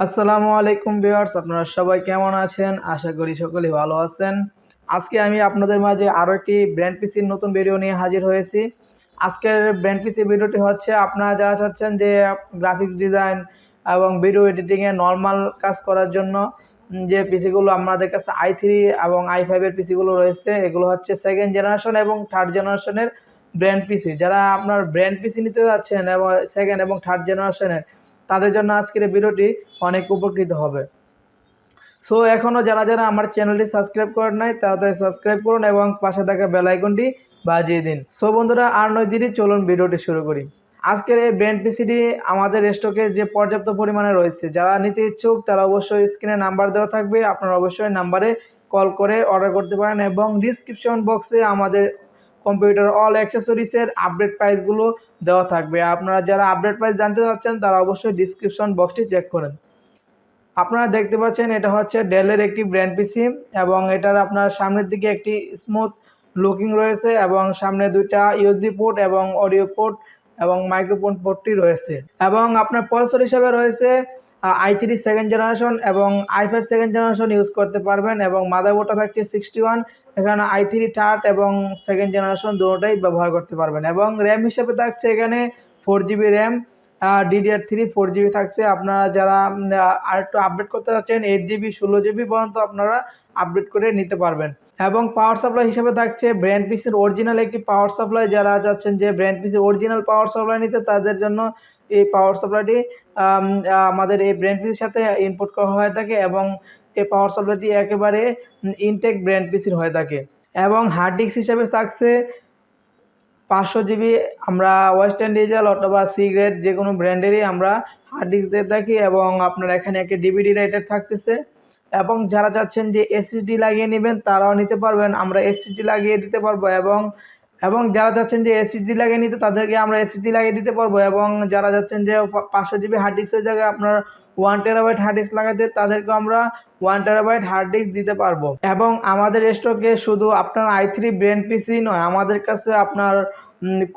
আসসালামু আলাইকুম ভিউয়ার্স, আপনারা সবাই কেমন আছেন? আশা করি সকলেই ভালো আছেন। আজকে আমি আপনাদের মাঝে আরও একটি ব্র্যান্ড পিসির নতুন ভিডিও নিয়ে হাজির হয়েছি। আজকের ব্র্যান্ড পিসি ভিডিওটি হচ্ছে, আপনারা যারা চাচ্ছেন যে গ্রাফিক্স ডিজাইন এবং ভিডিও এডিটিংয়ে নর্মাল কাজ করার জন্য যে পিসিগুলো আমাদের কাছে আই থ্রি এবং আই ফাইভের পিসিগুলো রয়েছে, এগুলো হচ্ছে সেকেন্ড জেনারেশন এবং থার্ড জেনারেশনের ব্র্যান্ড পিসি যারা আপনার ব্র্যান্ড পিসি নিতে যাচ্ছেন এবং সেকেন্ড এবং থার্ড জেনারেশনের তাদের জন্য আজকের এই ভিডিওটি অনেক উপকৃত হবে। সো এখনও যারা যারা আমার চ্যানেলটি সাবস্ক্রাইব করেন নাই, তাড়াতাড়ি সাবস্ক্রাইব করুন এবং পাশে থাকা বেলাইকনটি বাজিয়ে দিন। সো বন্ধুরা, আর নয় দিনই চলুন ভিডিওটি শুরু করি। আজকের এই ব্র্যান্ড পিসিটি আমাদের স্টকে যে পর্যাপ্ত পরিমাণে রয়েছে, যারা নিতে ইচ্ছুক তারা অবশ্যই স্ক্রিনে নাম্বার দেওয়া থাকবে। আপনারা অবশ্যই নাম্বারে কল করে অর্ডার করতে পারেন এবং ডিসক্রিপশন বক্সে আমাদের কম্পিউটার অল অ্যাক্সেসরিজের আপডেট প্রাইসগুলো দেওয়া থাকবে। আপনারা যারা আপডেট প্রাইস জানতে চাচ্ছেন, তারা অবশ্যই ডিসক্রিপশন বক্সটি চেক করেন। আপনারা দেখতে পাচ্ছেন, এটা হচ্ছে ডেলের একটি ব্র্যান্ড পিসি এবং এটার আপনার সামনের দিকে একটি স্মুথ লুকিং রয়েছে এবং সামনে দুইটা ইউএসবি পোর্ট এবং অডিও পোর্ট এবং মাইক্রোফোন পোর্টটি রয়েছে। এবং আপনার প্রসেসর হিসাবে রয়েছে আই থ্রি সেকেন্ড জেনারেশন এবং i five second generation use করতে পারবেন এবং মাদারবোর্ডটা থাকছে সিক্সটি ওয়ান এখানে আই থ্রি থার্ড এবং সেকেন্ড জেনারেশন দুটোটাই ব্যবহার করতে পারবেন এবং র্যাম হিসেবে থাকছে এখানে four GB RAM DDR three four GB থাকছে। আপনারা যারা আর একটু আপডেট করতে চাচ্ছেন এইট জিবি ষোলো জিবি পর্যন্ত আপনারা আপডেট করে নিতে পারবেন। এবং পাওয়ার সাপ্লাই হিসেবে থাকছে ব্র্যান্ড পিসির অরিজিনাল একটি পাওয়ার সাপ্লাই যারা চাচ্ছেন যে ব্র্যান্ড পিসির অরিজিনাল পাওয়ার সাপ্লাই নিতে, তাদের জন্য এই পাওয়ার সাপ্লাইটি আমাদের এই ব্র্যান্ড পিসির সাথে ইনপুট করা হয়ে থাকে এবং এই পাওয়ার সাপ্লাইটি একেবারে ইনটেক ব্র্যান্ড পিসির হয়ে থাকে। এবং হার্ড ডিস্ক হিসাবে থাকছে পাঁচশো জিবি আমরা ওয়েস্টার্ন ডিজেল অথবা সি গ্রেড যে কোনো ব্র্যান্ডেরই আমরা হার্ড ডিস্ক দিয়ে থাকি এবং আপনার এখানে একটি ডিভিডি রাইটার থাকতেছে। এবং যারা চাচ্ছেন যে এসএসডি লাগিয়ে নেবেন, তারাও নিতে পারবেন। আমরা এসএসডি লাগিয়ে দিতে পারব এবং এবং যারা চাচ্ছেন যে এসএসডি লাগিয়ে নিতে, তাদেরকে আমরা এসএসডি লাগিয়ে দিতে পারব। এবং যারা যাচ্ছেন যে পাঁচশো জিবি হার্ড ডিস্কের জায়গায় আপনার ওয়ান টেরাবাইট হার্ড ডিস্ক লাগাতে, তাদেরকে আমরা ওয়ান টেরাবাইট হার্ড ডিস্ক দিতে পারব। এবং আমাদের স্টকে শুধু আপনার আই থ্রি ব্রেন পিসি নয়, আমাদের কাছে আপনার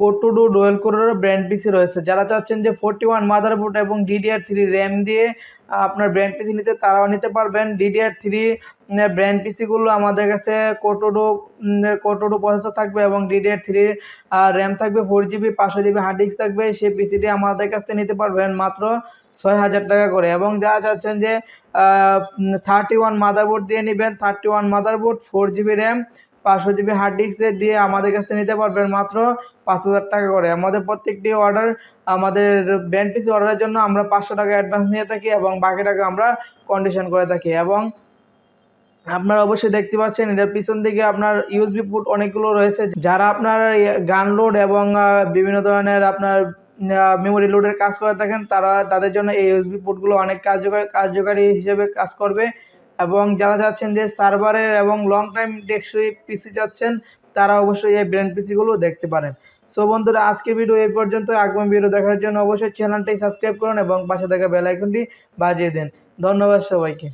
কোটোডু ডোয়েল কোরের ব্র্যান্ড পিসি রয়েছে। যারা চাচ্ছেন যে ফোরটি ওয়ান মাদার মাদারবোর্ড এবং ডিডিআর থ্রি র্যাম দিয়ে আপনার ব্র্যান্ড পিসি নিতে, তারাও নিতে পারবেন। ডিডিআর থ্রি ব্র্যান্ড পিসিগুলো আমাদের কাছে কোটোডো কোটোডো প্রসেসর থাকবে এবং ডিডিআর থ্রি র্যাম থাকবে ফোর জিবি পাঁচশো জিবি হার্ড ডিস্ক থাকবে। সেই পিসিটি আমাদের কাছ থেকে নিতে পারবেন মাত্র ছয় হাজার টাকা করে। এবং যারা চাচ্ছেন যে থার্টি ওয়ান মাদার মাদারবোর্ড দিয়ে নেবেন thirty one mother motherboard four GB RAM পাঁচশো জিবি হার্ড ডিস্কে দিয়ে আমাদের কাছে নিতে পারবেন মাত্র পাঁচ হাজার টাকা করে। আমাদের প্রত্যেকটি অর্ডার আমাদের ব্যান্ড পিসি অর্ডারের জন্য আমরা পাঁচশো টাকা অ্যাডভান্স নিয়ে থাকি এবং বাকি টাকা আমরা কন্ডিশন করে থাকি এবং আপনারা অবশ্যই দেখতে পাচ্ছেন এটার পিছন দিকে আপনার ইউএসবি পুট অনেকগুলো রয়েছে। যারা আপনার গান লোড এবং বিভিন্ন ধরনের আপনার মেমোরি লোডের কাজ করে থাকেন, তারা তাদের জন্য এই ইউএসবি পুটগুলো অনেক কার্যকরী, কার্যকারী হিসেবে কাজ করবে। এবং যারা চাচ্ছেন যে সার্ভারের এবং লং টাইম টেকসই পিসি চাচ্ছেন তারা অবশ্যই এই ব্র্যান্ড পিসিগুলো দেখতে পারেন। সো বন্ধুরা, আজকের ভিডিও এই পর্যন্ত। আগামী ভিডিও দেখার জন্য অবশ্যই চ্যানেলটি সাবস্ক্রাইব করুন এবং পাশে থাকা বেল আইকনটি বাজিয়ে দিন। ধন্যবাদ সবাইকে।